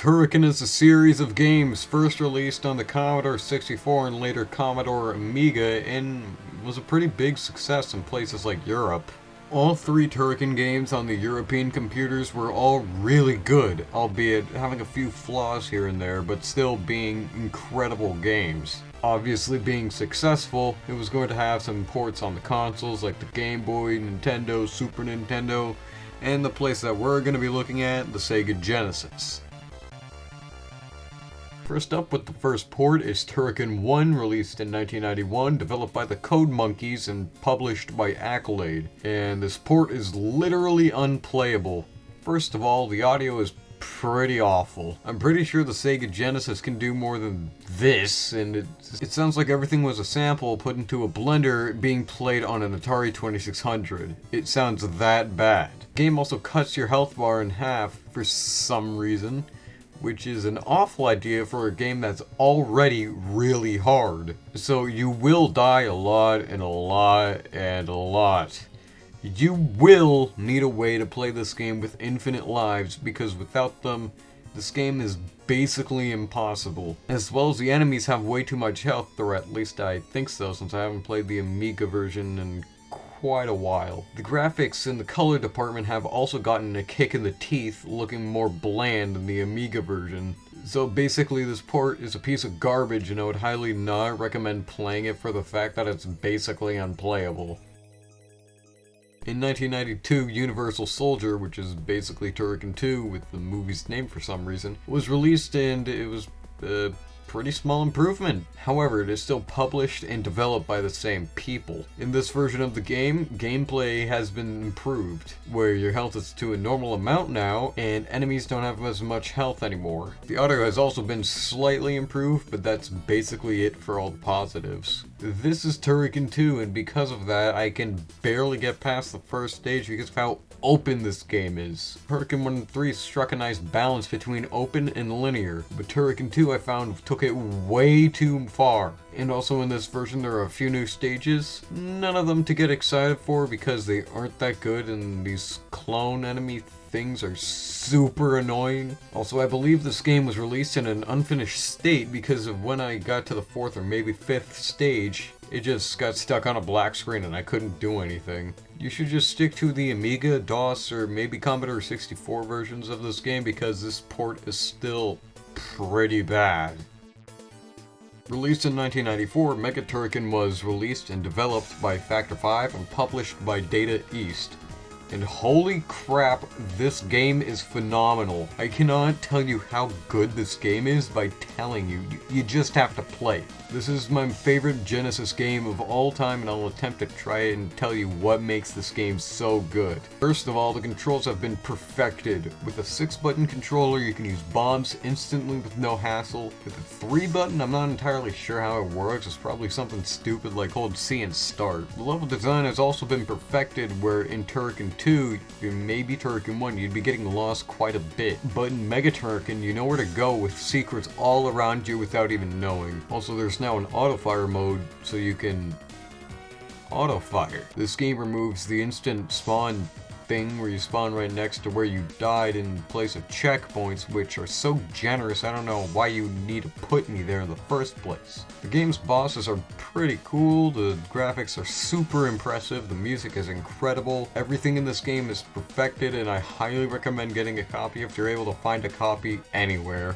Turrican is a series of games first released on the Commodore 64 and later Commodore Amiga and was a pretty big success in places like Europe. All three Turrican games on the European computers were all really good, albeit having a few flaws here and there, but still being incredible games. Obviously being successful, it was going to have some ports on the consoles like the Game Boy, Nintendo, Super Nintendo, and the place that we're going to be looking at, the Sega Genesis. First up with the first port is Turrican 1, released in 1991, developed by the Code Monkeys and published by Accolade. And this port is literally unplayable. First of all, the audio is pretty awful. I'm pretty sure the Sega Genesis can do more than this, and it, it sounds like everything was a sample put into a blender being played on an Atari 2600. It sounds that bad. The game also cuts your health bar in half for some reason which is an awful idea for a game that's already really hard. So you will die a lot and a lot and a lot. You will need a way to play this game with infinite lives because without them, this game is basically impossible. As well as the enemies have way too much health, or at least I think so since I haven't played the Amiga version in quite a while. The graphics and the color department have also gotten a kick in the teeth, looking more bland than the Amiga version. So basically this port is a piece of garbage and I would highly not recommend playing it for the fact that it's basically unplayable. In 1992, Universal Soldier, which is basically Turrican 2 with the movie's name for some reason, was released and it was uh, pretty small improvement. However, it is still published and developed by the same people. In this version of the game, gameplay has been improved, where your health is to a normal amount now, and enemies don't have as much health anymore. The audio has also been slightly improved, but that's basically it for all the positives. This is Turrican 2, and because of that, I can barely get past the first stage because of how open this game is. Turrican 1 and 3 struck a nice balance between open and linear, but Turrican 2 I found took it way too far. And also in this version there are a few new stages, none of them to get excited for because they aren't that good and these clone enemy things are super annoying. Also, I believe this game was released in an unfinished state because of when I got to the fourth or maybe fifth stage, it just got stuck on a black screen and I couldn't do anything. You should just stick to the Amiga, DOS, or maybe Commodore 64 versions of this game because this port is still pretty bad. Released in 1994, Mega Turrican was released and developed by Factor 5 and published by Data East. And holy crap, this game is phenomenal. I cannot tell you how good this game is by telling you. You just have to play. This is my favorite Genesis game of all time and I'll attempt to try and tell you what makes this game so good. First of all, the controls have been perfected. With a 6 button controller you can use bombs instantly with no hassle. With a 3 button I'm not entirely sure how it works, it's probably something stupid like hold C and start. The level design has also been perfected where in Turrican 2, you maybe Turrican 1, you'd be getting lost quite a bit. But in Mega Turrican you know where to go with secrets all around you without even knowing. Also there's now an auto fire mode so you can auto fire. This game removes the instant spawn thing where you spawn right next to where you died in place of checkpoints, which are so generous, I don't know why you need to put me there in the first place. The game's bosses are pretty cool, the graphics are super impressive, the music is incredible, everything in this game is perfected, and I highly recommend getting a copy if you're able to find a copy anywhere.